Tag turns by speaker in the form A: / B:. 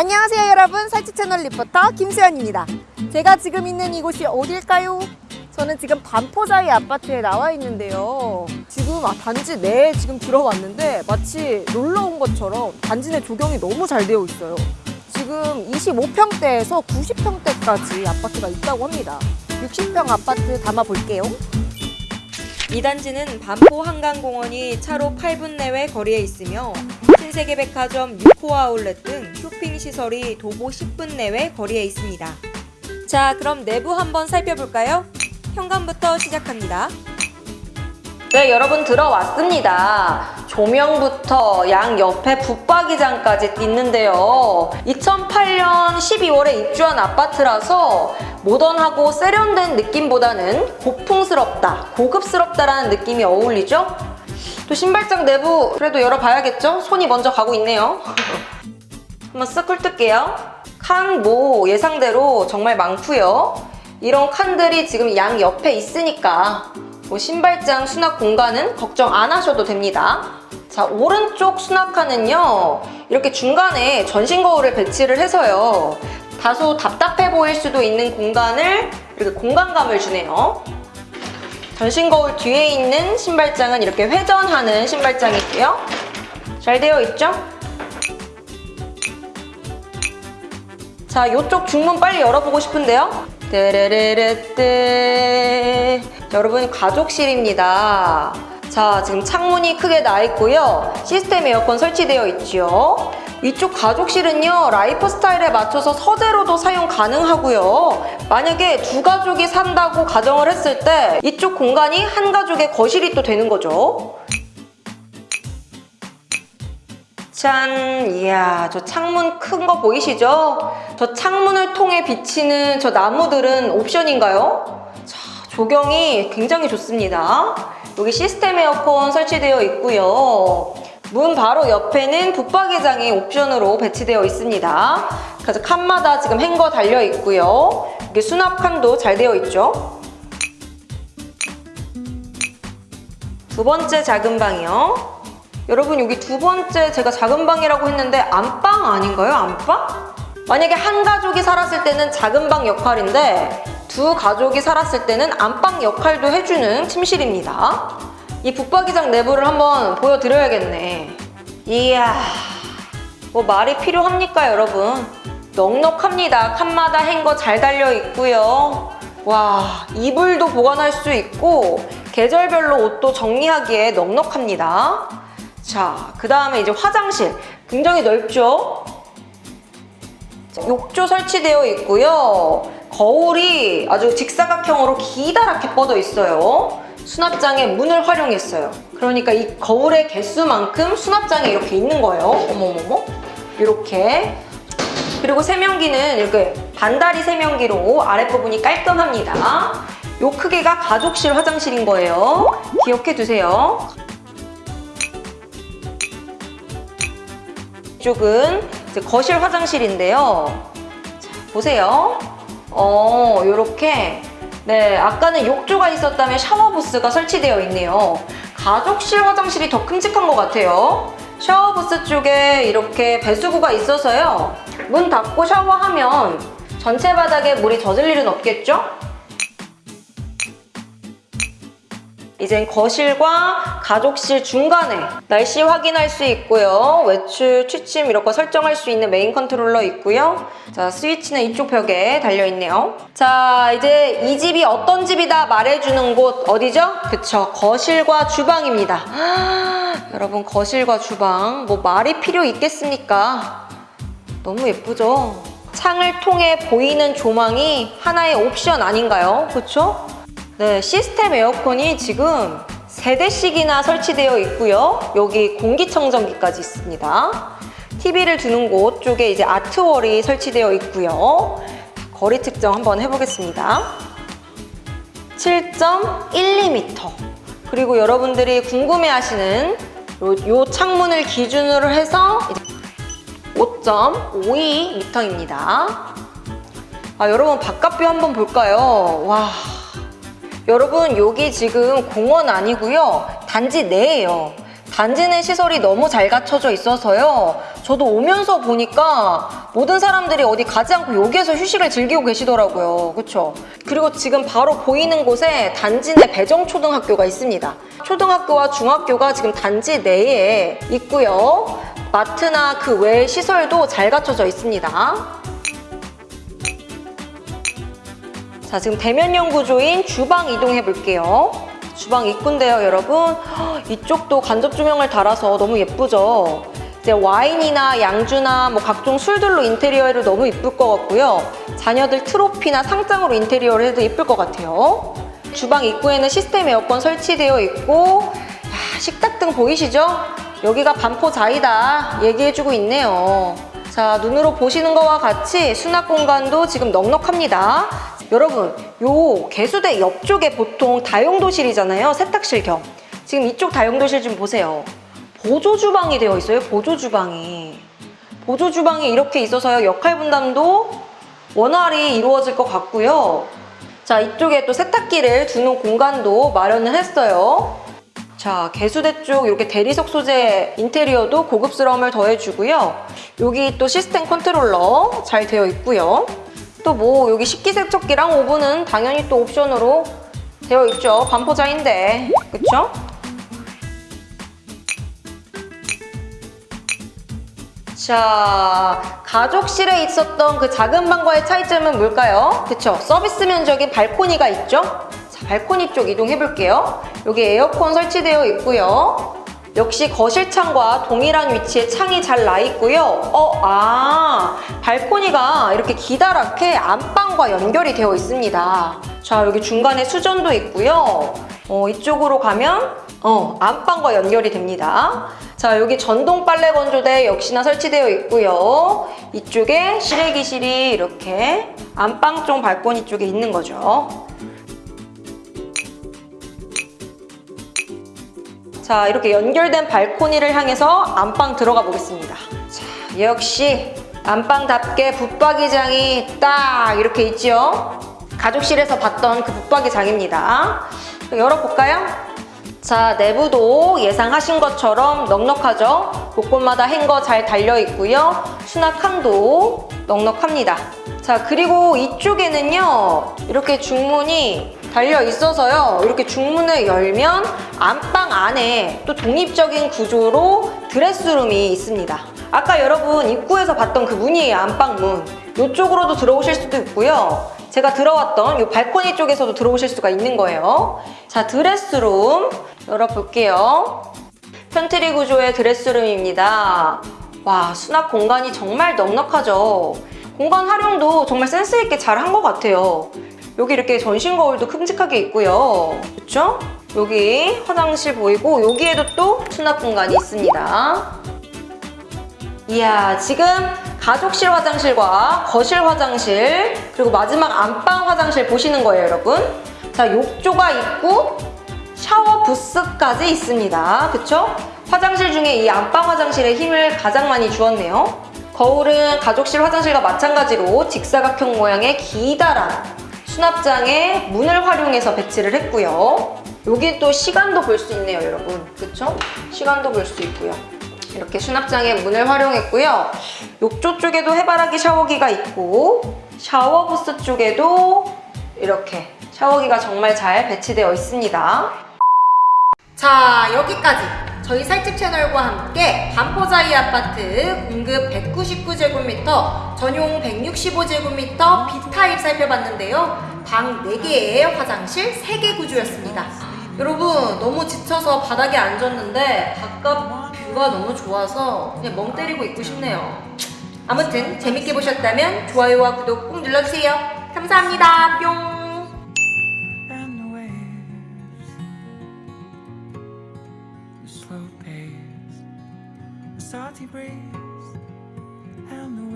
A: 안녕하세요 여러분. 살치 채널 리포터 김수연입니다. 제가 지금 있는 이곳이 어딜까요? 저는 지금 반포자이 아파트에 나와 있는데요. 지금 아, 단지 내에 지금 들어왔는데 마치 놀러 온 것처럼 단지 내 조경이 너무 잘 되어 있어요. 지금 25평대에서 90평대까지 아파트가 있다고 합니다. 60평 아파트 담아 볼게요.
B: 이 단지는 반포 한강공원이 차로 8분 내외 거리에 있으며 신세계 백화점 6호 아울렛 등 쇼핑 시설이 도보 10분 내외 거리에 있습니다. 자, 그럼 내부 한번 살펴볼까요? 현관부터 시작합니다. 네, 여러분 들어왔습니다. 조명부터 양 옆에 붙박이장까지 있는데요. 2008년 12월에 입주한 아파트라서 모던하고 세련된 느낌보다는 고풍스럽다, 고급스럽다라는 느낌이 어울리죠? 또 신발장 내부 그래도 열어봐야겠죠? 손이 먼저 가고 있네요. 한번 쓱 훑을게요. 칸 뭐 예상대로 정말 많고요. 이런 칸들이 지금 양 옆에 있으니까 뭐 신발장 수납 공간은 걱정 안 하셔도 됩니다. 자, 오른쪽 수납칸은요. 이렇게 중간에 전신 거울을 배치를 해서요. 다소 답답해 보일 수도 있는 공간을 이렇게 공간감을 주네요. 전신 거울 뒤에 있는 신발장은 이렇게 회전하는 신발장이고요. 잘 되어 있죠? 자, 이쪽 중문 빨리 열어보고 싶은데요. 떼레레레떼 여러분 가족실입니다. 자, 지금 창문이 크게 나 있고요. 시스템 에어컨 설치되어 있죠. 이쪽 가족실은요, 라이프 스타일에 맞춰서 서재로도 사용 가능하고요. 만약에 두 가족이 산다고 가정을 했을 때 이쪽 공간이 한 가족의 거실이 또 되는 거죠. 짠! 이야, 저 창문 큰 거 보이시죠? 저 창문을 통해 비치는 저 나무들은 옵션인가요? 자, 조경이 굉장히 좋습니다. 여기 시스템 에어컨 설치되어 있고요. 문 바로 옆에는 붙박이장이 옵션으로 배치되어 있습니다. 그래서 칸마다 지금 행거 달려 있고요. 여기 수납 칸도 잘 되어 있죠. 두 번째 작은 방이요. 여러분 여기 두 번째 제가 작은 방이라고 했는데 안방 아닌가요? 안방? 만약에 한 가족이 살았을 때는 작은 방 역할인데 두 가족이 살았을 때는 안방 역할도 해주는 침실입니다. 이 붙박이장 내부를 한번 보여드려야겠네. 이야, 뭐 말이 필요합니까 여러분? 넉넉합니다. 칸마다 행거 잘 달려 있고요. 와, 이불도 보관할 수 있고 계절별로 옷도 정리하기에 넉넉합니다. 자, 그 다음에 이제 화장실. 굉장히 넓죠? 자, 욕조 설치되어 있고요. 거울이 아주 직사각형으로 기다랗게 뻗어 있어요. 수납장에 문을 활용했어요. 그러니까 이 거울의 개수만큼 수납장에 이렇게 있는 거예요. 어머머머. 이렇게. 그리고 세면기는 이렇게 반다리 세면기로 아랫부분이 깔끔합니다. 요 크기가 가족실 화장실인 거예요. 기억해 두세요. 이쪽은 거실 화장실인데요. 자, 보세요. 어, 요렇게 네, 아까는 욕조가 있었다면 샤워 부스가 설치되어 있네요. 가족실 화장실이 더 큼직한 것 같아요. 샤워 부스 쪽에 이렇게 배수구가 있어서요. 문 닫고 샤워하면 전체 바닥에 물이 젖을 일은 없겠죠? 이젠 거실과 가족실 중간에 날씨 확인할 수 있고요. 외출, 취침 이런 거 설정할 수 있는 메인 컨트롤러 있고요. 자, 스위치는 이쪽 벽에 달려있네요. 자, 이제 이 집이 어떤 집이다 말해주는 곳 어디죠? 그쵸, 거실과 주방입니다. 여러분, 거실과 주방 뭐 말이 필요 있겠습니까? 너무 예쁘죠? 창을 통해 보이는 조망이 하나의 옵션 아닌가요? 그쵸? 네, 시스템 에어컨이 지금 3대씩이나 설치되어 있고요. 여기 공기청정기까지 있습니다. TV를 두는 곳 쪽에 이제 아트월이 설치되어 있고요. 거리 측정 한번 해보겠습니다. 7.12m 그리고 여러분들이 궁금해하시는 요, 요 창문을 기준으로 해서 5.52m입니다. 아, 여러분 바깥뷰 한번 볼까요? 와 여러분 여기 지금 공원 아니고요 단지 내예요 단지 내 시설이 너무 잘 갖춰져 있어서요. 저도 오면서 보니까 모든 사람들이 어디 가지 않고 여기에서 휴식을 즐기고 계시더라고요. 그쵸? 그리고 지금 바로 보이는 곳에 단지 내 배정초등학교가 있습니다. 초등학교와 중학교가 지금 단지 내에 있고요. 마트나 그외 시설도 잘 갖춰져 있습니다. 자, 지금 대면형 구조인 주방 이동해 볼게요. 주방 입구인데요, 여러분. 헉, 이쪽도 간접 조명을 달아서 너무 예쁘죠? 이제 와인이나 양주나 뭐 각종 술들로 인테리어를 너무 이쁠 것 같고요. 자녀들 트로피나 상장으로 인테리어를 해도 예쁠 것 같아요. 주방 입구에는 시스템 에어컨 설치되어 있고 야, 식탁 등 보이시죠? 여기가 반포자이다 얘기해주고 있네요. 자, 눈으로 보시는 것과 같이 수납 공간도 지금 넉넉합니다. 여러분, 요 개수대 옆쪽에 보통 다용도실이잖아요. 세탁실 겸. 지금 이쪽 다용도실 좀 보세요. 보조 주방이 되어 있어요. 보조 주방이. 보조 주방이 이렇게 있어서요. 역할 분담도 원활히 이루어질 것 같고요. 자, 이쪽에 또 세탁기를 두는 공간도 마련을 했어요. 자, 개수대 쪽 이렇게 대리석 소재 인테리어도 고급스러움을 더해주고요. 여기 또 시스템 컨트롤러 잘 되어 있고요. 또 뭐 여기 식기세척기랑 오븐은 당연히 또 옵션으로 되어 있죠. 반포자인데, 그쵸? 자, 가족실에 있었던 그 작은 방과의 차이점은 뭘까요? 그쵸? 서비스 면적인 발코니가 있죠? 자, 발코니 쪽 이동해 볼게요. 여기 에어컨 설치되어 있고요. 역시 거실창과 동일한 위치에 창이 잘 나 있고요. 어, 아, 발코니가 이렇게 기다랗게 안방과 연결이 되어 있습니다. 자, 여기 중간에 수전도 있고요. 어, 이쪽으로 가면 어, 안방과 연결이 됩니다. 자, 여기 전동 빨래 건조대 역시나 설치되어 있고요. 이쪽에 실외기실이 이렇게 안방 쪽 발코니 쪽에 있는 거죠. 자, 이렇게 연결된 발코니를 향해서 안방 들어가 보겠습니다. 자, 역시 안방답게 붙박이장이 딱 이렇게 있죠? 가족실에서 봤던 그 붙박이장입니다. 열어볼까요? 자, 내부도 예상하신 것처럼 넉넉하죠? 곳곳마다 행거 잘 달려 있고요. 수납 칸도 넉넉합니다. 자, 그리고 이쪽에는요, 이렇게 중문이 달려 있어서요. 이렇게 중문을 열면 안방 안에 또 독립적인 구조로 드레스룸이 있습니다. 아까 여러분 입구에서 봤던 그 문이에요, 안방 문. 이쪽으로도 들어오실 수도 있고요. 제가 들어왔던 이 발코니 쪽에서도 들어오실 수가 있는 거예요. 자, 드레스룸 열어볼게요. 편트리 구조의 드레스룸입니다. 와, 수납 공간이 정말 넉넉하죠. 공간 활용도 정말 센스 있게 잘 한것 같아요. 여기 이렇게 전신 거울도 큼직하게 있고요. 그렇죠? 여기 화장실 보이고 여기에도 또 수납 공간이 있습니다. 이야, 지금 가족실 화장실과 거실 화장실 그리고 마지막 안방 화장실 보시는 거예요, 여러분. 자, 욕조가 있고 샤워 부스까지 있습니다. 그쵸? 화장실 중에 이 안방 화장실에 힘을 가장 많이 주었네요. 거울은 가족실 화장실과 마찬가지로 직사각형 모양의 기다란 수납장에 문을 활용해서 배치를 했고요. 여기 또 시간도 볼 수 있네요, 여러분. 그쵸? 시간도 볼 수 있고요. 이렇게 수납장에 문을 활용했고요. 욕조 쪽에도 해바라기 샤워기가 있고 샤워 부스 쪽에도 이렇게 샤워기가 정말 잘 배치되어 있습니다.
A: 자 여기까지 저희 살집 채널과 함께 반포자이 아파트 공급 199제곱미터 전용 165제곱미터 B타입 살펴봤는데요. 방 4개에 화장실 3개 구조였습니다. 여러분 너무 지쳐서 바닥에 앉았는데 바깥 뷰가 너무 좋아서 그냥 멍 때리고 있고 싶네요. 아무튼 재밌게 보셨다면 좋아요와 구독 꼭 눌러주세요. 감사합니다. 뿅
C: slow pace, a salty breeze, and the